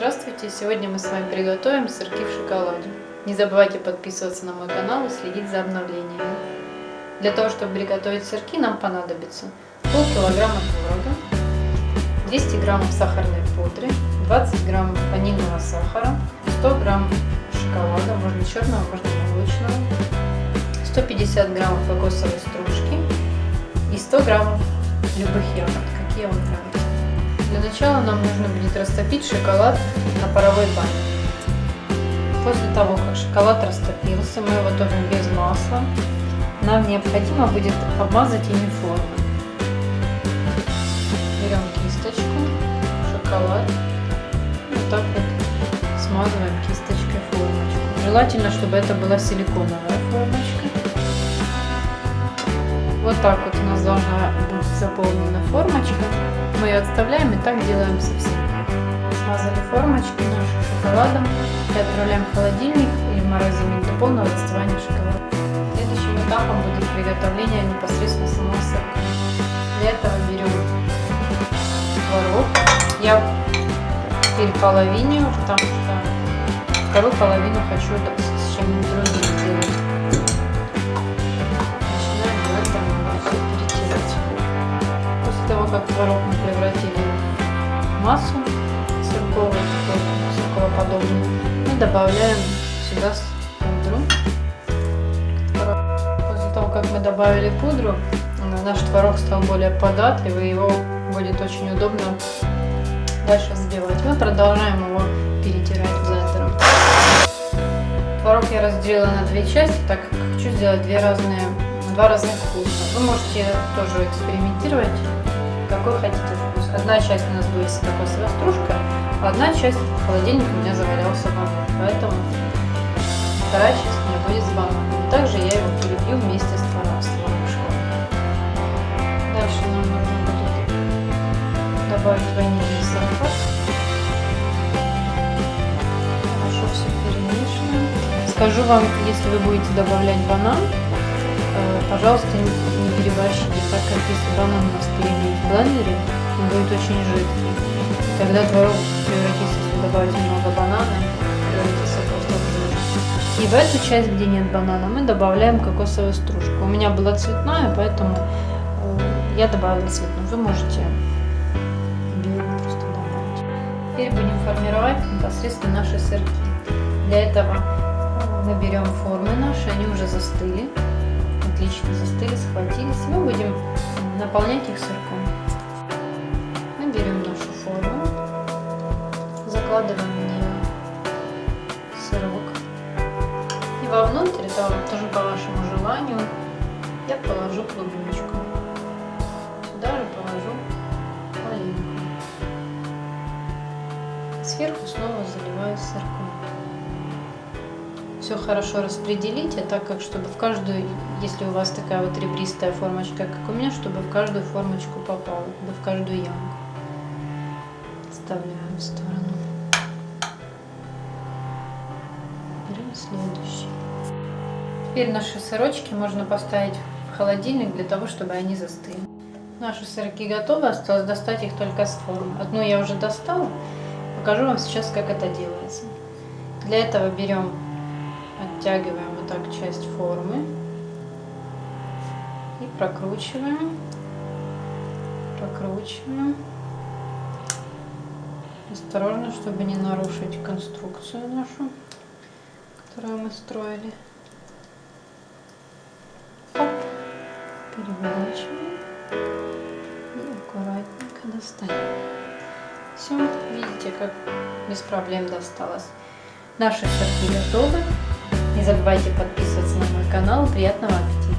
Здравствуйте! Сегодня мы с вами приготовим сырки в шоколаде. Не забывайте подписываться на мой канал и следить за обновлениями. Для того, чтобы приготовить сырки, нам понадобится полкилограмма творога, 200 граммов сахарной пудры, 20 граммов ванильного сахара, 100 грамм шоколада, можно черного, можно молочного, 150 граммов кокосовой стружки и 100 граммов любых ягод, какие вам нравятся. Для начала нам нужно будет растопить шоколад на паровой бане. После того, как шоколад растопился, мы его готовим без масла. Нам необходимо будет обмазать ими форму. Берем кисточку, шоколад, вот так вот смазываем кисточкой формочку. Желательно, чтобы это была силиконовая формочка. Вот так вот у нас должна быть заполнена формочка. Мы ее отставляем и так делаем со всеми. Смазали формочки наши шоколадом и отправляем в холодильник или морозильник до полного остывания шоколада. Следующим этапом будет приготовление непосредственно самого сырка. Для этого берем творог. Я переполовиню, потому что вторую половину хочу с чем-нибудь массу сырковую, сырковоподобную, мы добавляем сюда пудру. После того, как мы добавили пудру, наш творог стал более податливый, его будет очень удобно дальше взбивать. Мы продолжаем его перетирать блендером. Творог я разделила на две части, так как хочу сделать две разные, два разных вкуса. Вы можете тоже экспериментировать какой хотите вкус. Одна часть у нас будет с кокосовой а одна часть в холодильнике у меня завалялся банан. Поэтому вторая часть у меня будет с бананом. Также я его перебью вместе с творогом. Дальше нам нужно будет добавить ванильный сахар. Хорошо все перемешиваем. Скажу вам, если вы будете добавлять банан, пожалуйста, не переборщите, так как если банан у нас перебить в блендере, он будет очень жидкий. Тогда творог превратится, если добавить много банана, превратится просто в. И в эту часть, где нет банана, мы добавляем кокосовую стружку. У меня была цветная, поэтому э, я добавила цветную. Вы можете белую просто добавить. Теперь будем формировать непосредственно наши сырки. Для этого мы берем формы наши, они уже застыли отлично застыли, схватились. Мы будем наполнять их сырком. Мы берем нашу форму, закладываем в нее сырок. И вовнутрь, это тоже по вашему желанию, я положу клубничку. Сюда же положу малинку. Сверху снова заливаю все хорошо распределите, так как чтобы в каждую, если у вас такая вот ребристая формочка, как у меня, чтобы в каждую формочку попало, да в каждую ямку. Вставляем в сторону. Берем следующий. Теперь наши сырочки можно поставить в холодильник для того, чтобы они застыли. Наши сырки готовы, осталось достать их только с формы. Одну я уже достала, покажу вам сейчас, как это делается. Для этого берем оттягиваем вот так часть формы и прокручиваем, прокручиваем. Осторожно, чтобы не нарушить конструкцию нашу, которую мы строили. Переворачиваем и аккуратненько достаем. Все, видите, как без проблем досталось. Наши сырки готовы. Не забывайте подписываться на мой канал. Приятного аппетита!